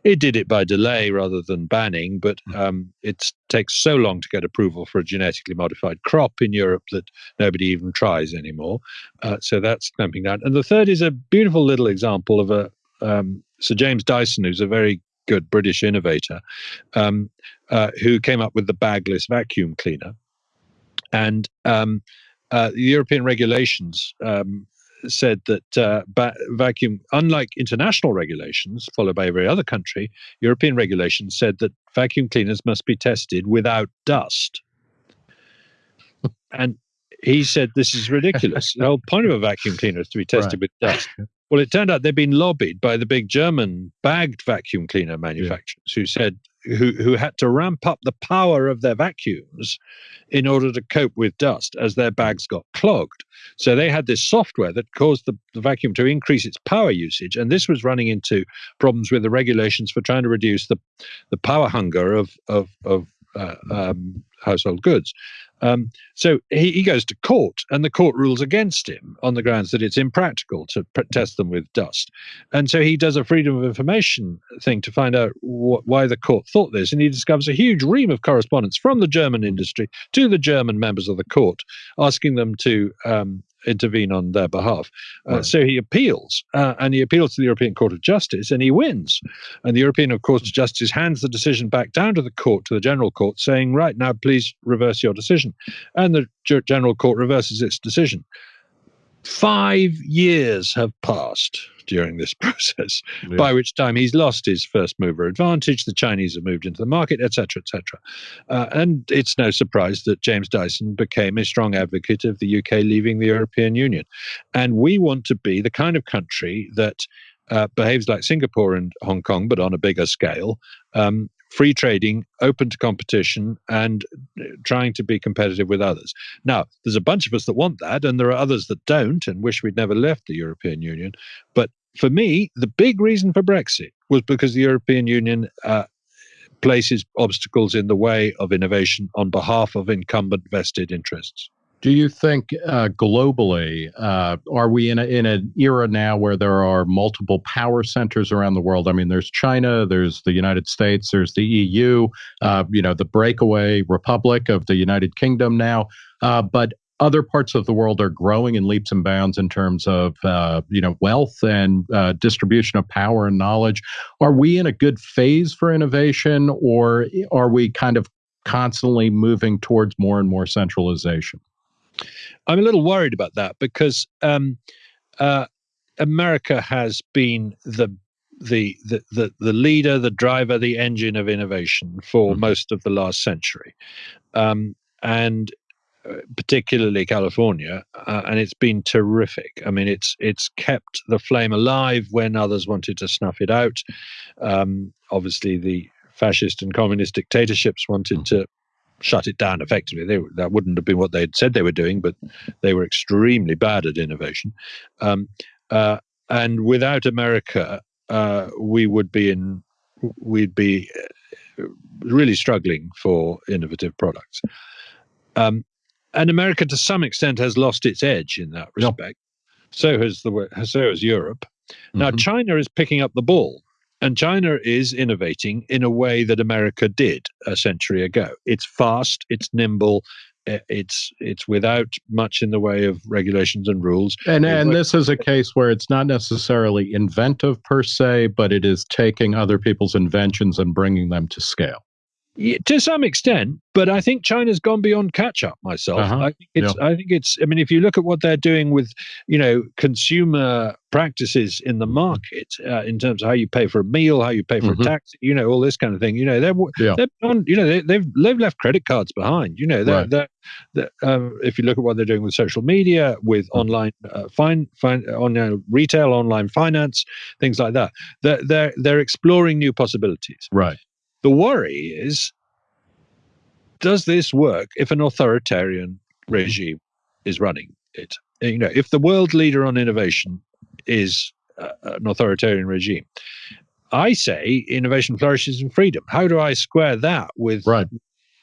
It did it by delay rather than banning, but um, it takes so long to get approval for a genetically modified crop in Europe that nobody even tries anymore. Uh, so that's clamping down. And the third is a beautiful little example of a um, Sir James Dyson, who's a very good British innovator, um, uh, who came up with the bagless vacuum cleaner. And um, uh, the European regulations um, said that uh, ba- vacuum, unlike international regulations followed by every other country, European regulations said that vacuum cleaners must be tested without dust. and he said this is ridiculous. the whole point of a vacuum cleaner is to be tested right. with dust. Well, it turned out they'd been lobbied by the big German bagged vacuum cleaner manufacturers yeah. who said who who had to ramp up the power of their vacuums in order to cope with dust as their bags got clogged. So they had this software that caused the, the vacuum to increase its power usage, and this was running into problems with the regulations for trying to reduce the the power hunger of of of uh, um, household goods. Um, so he, he, goes to court, and the court rules against him on the grounds that it's impractical to test them with dust. And so he does a freedom of information thing to find out wh- why the court thought this, and he discovers a huge ream of correspondence from the German industry to the German members of the court, asking them to um, intervene on their behalf. Uh, right. So he appeals, uh, and he appeals to the European Court of Justice, and he wins. And the European Court of Justice hands the decision back down to the court, to the General Court, saying, "Right now, please reverse your decision." And the General Court reverses its decision. Five years have passed during this (laughs) process, yeah. by which time he's lost his first mover advantage. The Chinese have moved into the market, etc., etc. Uh, and it's no surprise that James Dyson became a strong advocate of the UK leaving the European Union. And we want to be the kind of country that uh, behaves like Singapore and Hong Kong, but on a bigger scale, um, free trading, open to competition, and uh, trying to be competitive with others. Now, there's a bunch of us that want that, and there are others that don't and wish we'd never left the European Union. But for me, the big reason for Brexit was because the European Union uh, places obstacles in the way of innovation on behalf of incumbent vested interests. Do you think uh, globally, uh, are we in, a, in an era now where there are multiple power centers around the world? I mean, there's China, there's the United States, there's the EU, uh, you know, the breakaway republic of the United Kingdom now. Uh, but other parts of the world are growing in leaps and bounds in terms of uh, you know wealth and uh, distribution of power and knowledge. Are we in a good phase for innovation, or are we kind of constantly moving towards more and more centralization? I'm a little worried about that because um, uh, America has been the the, the the the leader, the driver, the engine of innovation for mm-hmm. most of the last century, um, and particularly California, uh, and it's been terrific. I mean, it's it's kept the flame alive when others wanted to snuff it out. Um, obviously, the fascist and communist dictatorships wanted to shut it down effectively. They, that wouldn't have been what they'd said they were doing, but they were extremely bad at innovation. Um, uh, and without America, uh, we would be in, we'd be uh, really struggling for innovative products. Um, and America, to some extent, has lost its edge in that respect. Yep. So has the so has Europe. Now, mm-hmm. China is picking up the ball. And China is innovating in a way that America did a century ago. It's fast, it's nimble, it's it's without much in the way of regulations and rules. And and this is a case where it's not necessarily inventive per se, but it is taking other people's inventions and bringing them to scale. To some extent, but I think China's gone beyond catch up. Myself, uh-huh. I think it's. Yeah. I think it's. I mean, if you look at what they're doing with, you know, consumer practices in the market, uh, in terms of how you pay for a meal, how you pay for mm-hmm. a taxi, you know, all this kind of thing. You know, they're yeah. they're on. You know, they, have they've, they've left credit cards behind. You know, they're, right. they're, they're um, if you look at what they're doing with social media, with mm-hmm. online uh, fine fine on uh, retail, online finance, things like that, they're they're they're exploring new possibilities. Right. The worry is does this work if an authoritarian regime is running it? You know, if the world leader on innovation is uh, an authoritarian regime, I say innovation flourishes in freedom. How do I square that with right.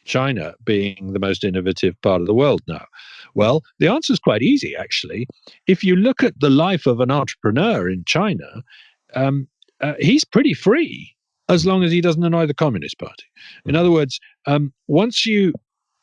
China being the most innovative part of the world now? Well, the answer is quite easy, actually. If you look at the life of an entrepreneur in China, um, uh, he's pretty free as long as he doesn't annoy the Communist Party. In other words, um, once you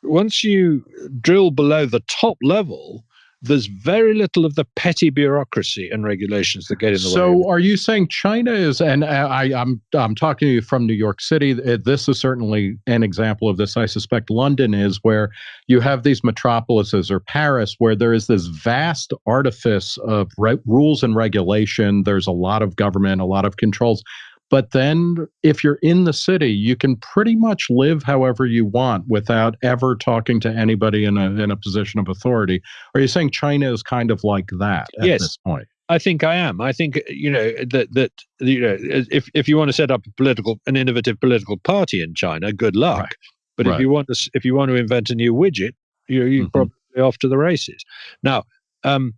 once you drill below the top level, there's very little of the petty bureaucracy and regulations that get in the so way. So, are you saying China is? And I, I'm I'm talking to you from New York City. This is certainly an example of this. I suspect London is where you have these metropolises or Paris, where there is this vast artifice of re- rules and regulation. There's a lot of government, a lot of controls. But then, if you're in the city, you can pretty much live however you want without ever talking to anybody in a in a position of authority. Are you saying China is kind of like that at yes. this point? I think I am. I think you know that that you know if if you want to set up a political an innovative political party in China, good luck. Right. But right. if you want to if you want to invent a new widget, you're, you're mm-hmm. probably off to the races. Now, um,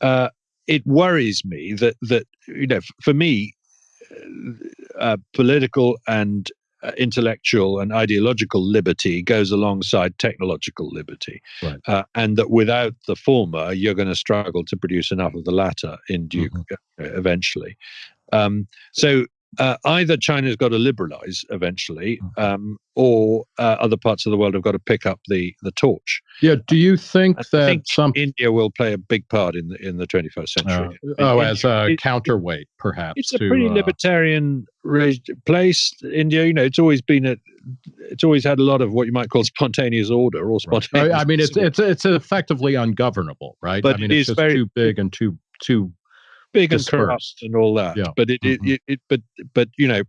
uh, it worries me that that you know for me uh, political and uh, intellectual and ideological liberty goes alongside technological liberty, right. uh, and that without the former, you're going to struggle to produce enough of the latter in due mm-hmm. Uh, eventually. Um, so uh, either China's got to liberalize eventually, mm. um, or uh, other parts of the world have got to pick up the the torch. Yeah. Do you think I that think some India will play a big part in the in the 21st century? Uh, oh, as a it, counterweight, perhaps. It's a pretty uh, libertarian place. India, you know, it's always been a it's always had a lot of what you might call (laughs) spontaneous order or spontaneous. Right. I mean, it's (laughs) it's it's effectively ungovernable, right? But I mean, it it's is very, too big and too too big dispersed. and corrupt and all that. Yeah. But it, mm-hmm. it, it, but but you know,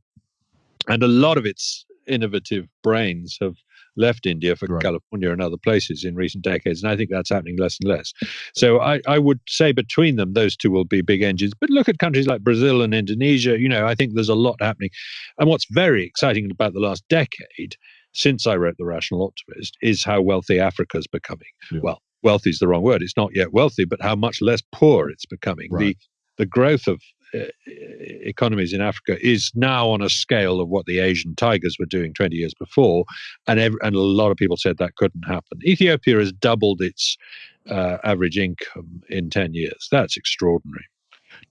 and a lot of its innovative brains have left India for right. California and other places in recent decades, and I think that's happening less and less. So I, I would say between them, those two will be big engines. But look at countries like Brazil and Indonesia. You know, I think there's a lot happening. And what's very exciting about the last decade, since I wrote The Rational Optimist, is how wealthy Africa's becoming. Yeah. Well, wealthy is the wrong word. It's not yet wealthy, but how much less poor it's becoming. Right. The the growth of uh, economies in Africa is now on a scale of what the Asian tigers were doing 20 years before, and and a lot of people said that couldn't happen. Ethiopia has doubled its uh, average income in 10 years. That's extraordinary.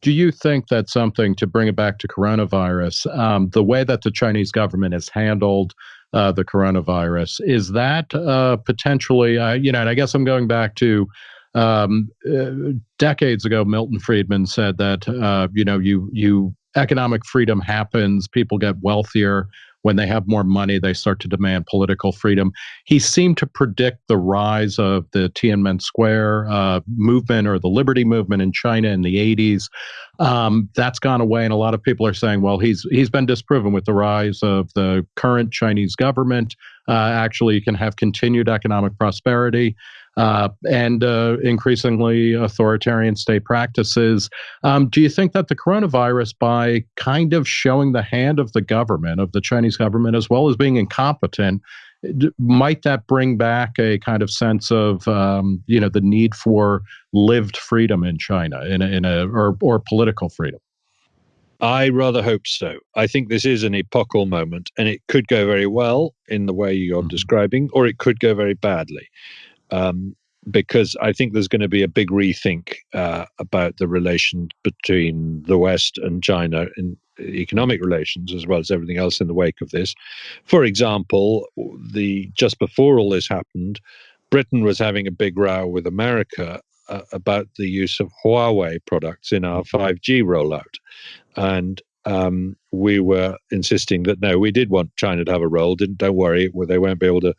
Do you think that something to bring it back to coronavirus, um, the way that the Chinese government has handled uh, the coronavirus, is that uh, potentially, uh, you know, and I guess I'm going back to um, uh, decades ago, Milton Friedman said that uh, you know you you economic freedom happens, people get wealthier when they have more money, they start to demand political freedom. He seemed to predict the rise of the Tiananmen Square uh, movement or the Liberty movement in China in the 80s. Um, that's gone away, and a lot of people are saying, well, he's he's been disproven with the rise of the current Chinese government. Uh, actually, you can have continued economic prosperity uh, and uh, increasingly authoritarian state practices. Um, do you think that the coronavirus, by kind of showing the hand of the government, of the Chinese government, as well as being incompetent, might that bring back a kind of sense of um, you know the need for lived freedom in China, in a, in a or or political freedom? I rather hope so. I think this is an epochal moment, and it could go very well in the way you're mm-hmm. describing, or it could go very badly um, because I think there's going to be a big rethink uh, about the relation between the West and China in economic relations as well as everything else in the wake of this. For example, the just before all this happened, Britain was having a big row with America uh, about the use of Huawei products in our 5G rollout, and um, we were insisting that no, we did want China to have a role. Didn't don't worry, they won't be able to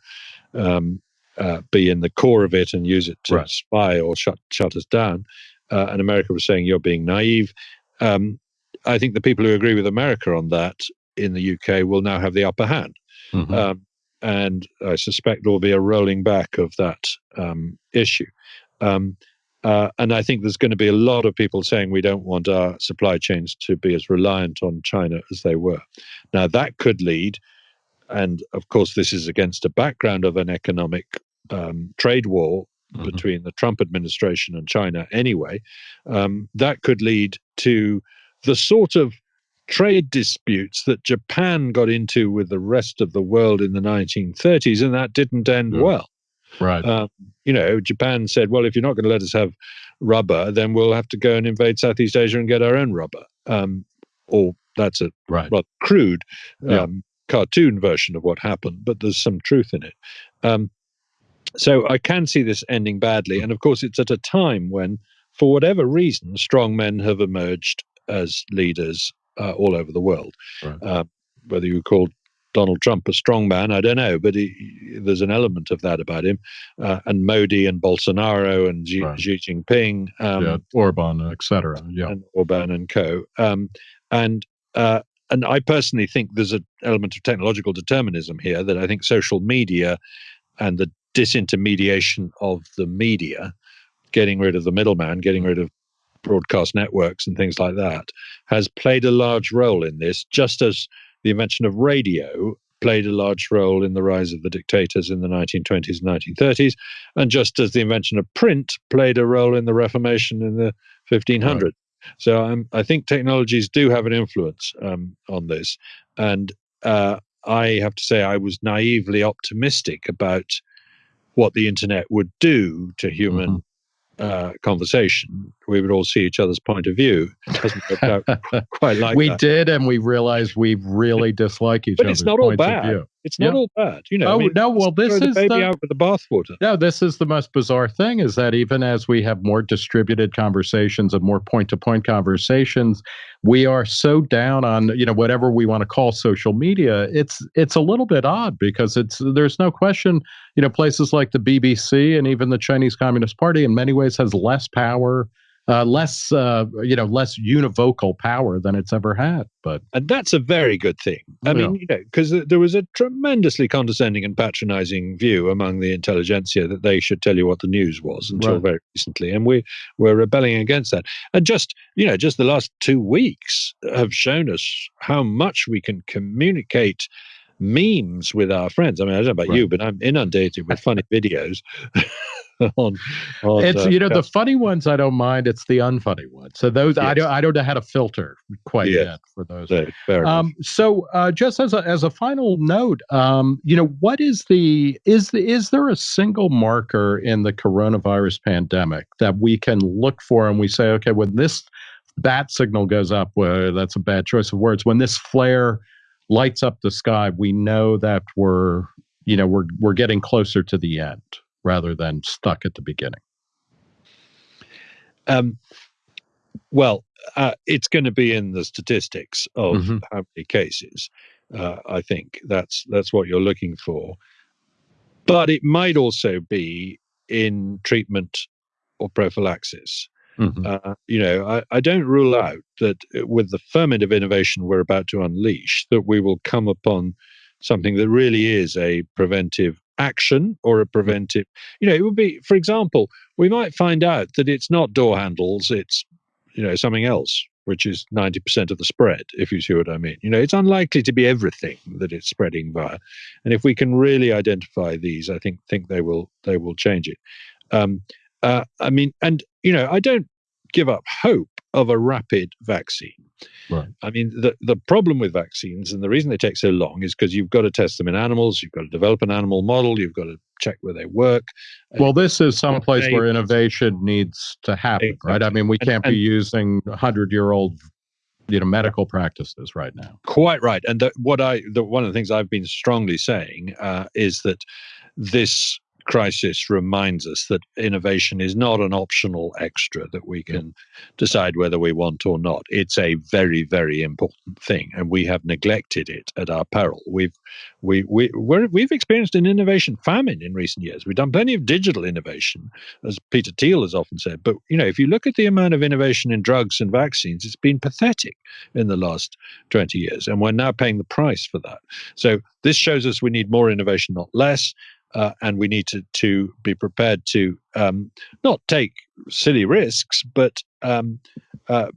um, uh, be in the core of it and use it to right. spy or shut shut us down. Uh, and America was saying you're being naive. Um, I think the people who agree with America on that in the UK will now have the upper hand. Mm-hmm. Um, and I suspect there will be a rolling back of that um, issue. Um, uh, and I think there's going to be a lot of people saying we don't want our supply chains to be as reliant on China as they were. Now, that could lead and of course, this is against a background of an economic um, trade war mm-hmm. between the Trump administration and China anyway, um, that could lead to the sort of trade disputes that Japan got into with the rest of the world in the 1930s, and that didn't end yeah. well. Right. Um, you know, Japan said, well, if you're not going to let us have rubber, then we'll have to go and invade Southeast Asia and get our own rubber. Um, or that's a right. rather crude yeah. Um, cartoon version of what happened, but there's some truth in it. So I can see this ending badly. And of course, it's at a time when, for whatever reason, strong men have emerged as leaders uh, all over the world. Right. Uh, whether you call Donald Trump a strong man, I don't know, but he, there's an element of that about him. Uh, and Modi and Bolsonaro and Xi, right. Xi Jinping, um, yeah, Orban, etc. Yeah, and Orban and co. Um, and uh, and I personally think there's an element of technological determinism here that I think social media and the disintermediation of the media, getting rid of the middleman, getting rid of broadcast networks and things like that, has played a large role in this, just as the invention of radio played a large role in the rise of the dictators in the 1920s and 1930s, and just as the invention of print played a role in the Reformation in the 1500s. Right. So um, I think technologies do have an influence um, on this. And uh, I have to say, I was naively optimistic about what the internet would do to human mm-hmm. uh, conversation, we would all see each other's point of view. It doesn't work out (laughs) quite like we that. did, and we realized we really dislike each but other's it's not all bad. It's not yeah. all bad, you know. Oh I mean, no, well, this is the baby out with the bathwater. No, this is the most bizarre thing: is that even as we have more distributed conversations and more point-to-point conversations, we are so down on you know whatever we want to call social media. It's it's a little bit odd because it's there's no question you know places like the BBC and even the Chinese Communist Party in many ways has less power uh, less uh, you know less univocal power than it's ever had but and that's a very good thing i yeah. mean you know because there was a tremendously condescending and patronizing view among the intelligentsia that they should tell you what the news was until right. very recently and we we're rebelling against that and just you know just the last two weeks have shown us how much we can communicate memes with our friends. I mean, I don't know about right. you, but I'm inundated with (laughs) funny videos. (laughs) (laughs) on, on it's uh, you know the funny ones I don't mind. It's the unfunny ones. So those yes. I don't I don't know how to filter quite yes. yet for those. um, so uh, just as a as a final note, um, you know what is the is the is there a single marker in the coronavirus pandemic that we can look for and we say okay when this bat signal goes up, well, that's a bad choice of words. When this flare lights up the sky, we know that we're you know we're we're getting closer to the end rather than stuck at the beginning? Um, well, uh, it's going to be in the statistics of mm-hmm. how many cases. Uh, I think that's that's what you're looking for, but it might also be in treatment or prophylaxis. Mm-hmm. Uh, you know, I, I, don't rule out that with the ferment of innovation we're about to unleash, that we will come upon something that really is a preventive action or a preventive. You know, it would be, for example, we might find out that it's not door handles, it's, you know, something else, which is 90% of the spread, if you see what I mean. You know, it's unlikely to be everything that it's spreading via. And if we can really identify these, I think think they will they will change it. Um, uh, I mean, and you know, I don't give up hope of a rapid vaccine. Right. I mean, the, the problem with vaccines and the reason they take so long is because you've got to test them in animals, you've got to develop an animal model, you've got to check where they work. Well, this is some place where innovation needs to happen, exactly. right? I mean, we can't and, be using 100 year old you know medical practices right now quite right and the, what i the, one of the things i've been strongly saying uh, is that this crisis reminds us that innovation is not an optional extra that we can decide whether we want or not. It's a very, very important thing, and we have neglected it at our peril. We've we we we have experienced an innovation famine in recent years. We've done plenty of digital innovation, as Peter Thiel has often said. But you know, if you look at the amount of innovation in drugs and vaccines, it's been pathetic in the last twenty years, and we're now paying the price for that. So this shows us we need more innovation, not less uh, and we need to to be prepared to um, not take silly risks, but um, uh,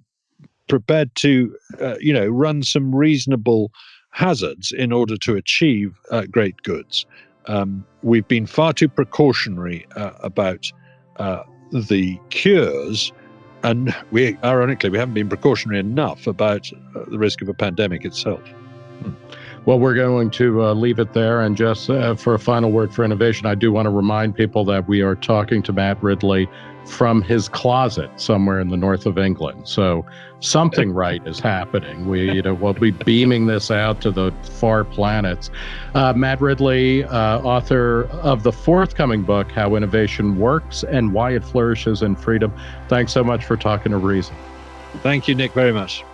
prepared to uh, you know run some reasonable hazards in order to achieve uh, great goods. Um, we've been far too precautionary uh, about uh, the cures. And we, ironically, we haven't been precautionary enough about the risk of a pandemic itself. Hmm. Well, we're going to uh, leave it there. And just uh, for a final word for innovation, I do want to remind people that we are talking to Matt Ridley from his closet somewhere in the north of England. So something (laughs) right is happening. We, you know, we'll be beaming this out to the far planets. Uh, Matt Ridley, uh, author of the forthcoming book, How Innovation Works and Why It Flourishes in Freedom. Thanks so much for talking to Reason. Thank you, Nick, very much.